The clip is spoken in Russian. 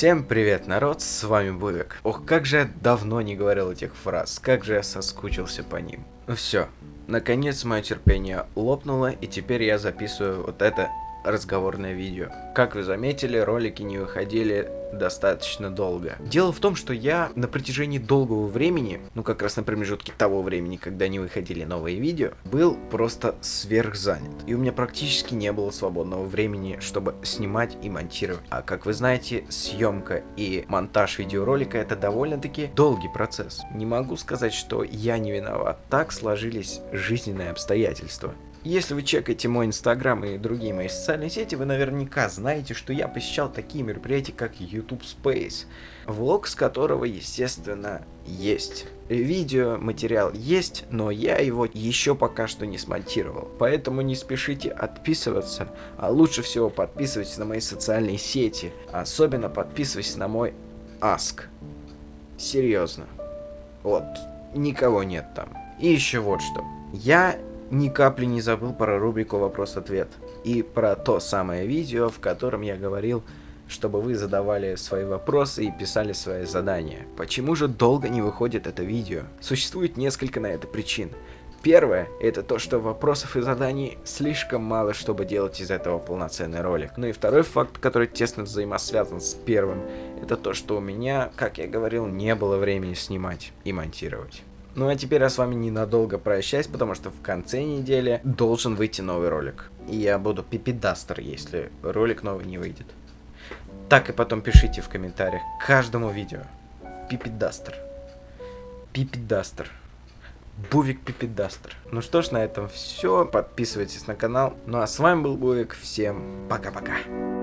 Всем привет, народ, с вами Бувик. Ох, как же я давно не говорил этих фраз, как же я соскучился по ним. Ну все, наконец мое терпение лопнуло, и теперь я записываю вот это разговорное видео. Как вы заметили, ролики не выходили достаточно долго. Дело в том, что я на протяжении долгого времени, ну как раз на промежутке того времени, когда не выходили новые видео, был просто сверхзанят. И у меня практически не было свободного времени, чтобы снимать и монтировать. А как вы знаете, съемка и монтаж видеоролика это довольно-таки долгий процесс. Не могу сказать, что я не виноват. Так сложились жизненные обстоятельства. Если вы чекаете мой инстаграм и другие мои социальные сети, вы наверняка знаете, что я посещал такие мероприятия, как YouTube Space, влог с которого, естественно, есть. Видео, материал есть, но я его еще пока что не смонтировал. Поэтому не спешите отписываться, а лучше всего подписывайтесь на мои социальные сети. Особенно подписывайтесь на мой Ask. Серьезно. Вот, никого нет там. И еще вот что. Я ни капли не забыл про рубрику «Вопрос-ответ» и про то самое видео, в котором я говорил, чтобы вы задавали свои вопросы и писали свои задания. Почему же долго не выходит это видео? Существует несколько на это причин. Первое, это то, что вопросов и заданий слишком мало, чтобы делать из этого полноценный ролик. Ну и второй факт, который тесно взаимосвязан с первым, это то, что у меня, как я говорил, не было времени снимать и монтировать. Ну а теперь я с вами ненадолго прощаюсь, потому что в конце недели должен выйти новый ролик. И я буду пипидастер, если ролик новый не выйдет. Так и потом пишите в комментариях к каждому видео. Пипидастер. Пипидастер. Бувик Пипидастер. Ну что ж, на этом все. Подписывайтесь на канал. Ну а с вами был Бувик. Всем пока-пока.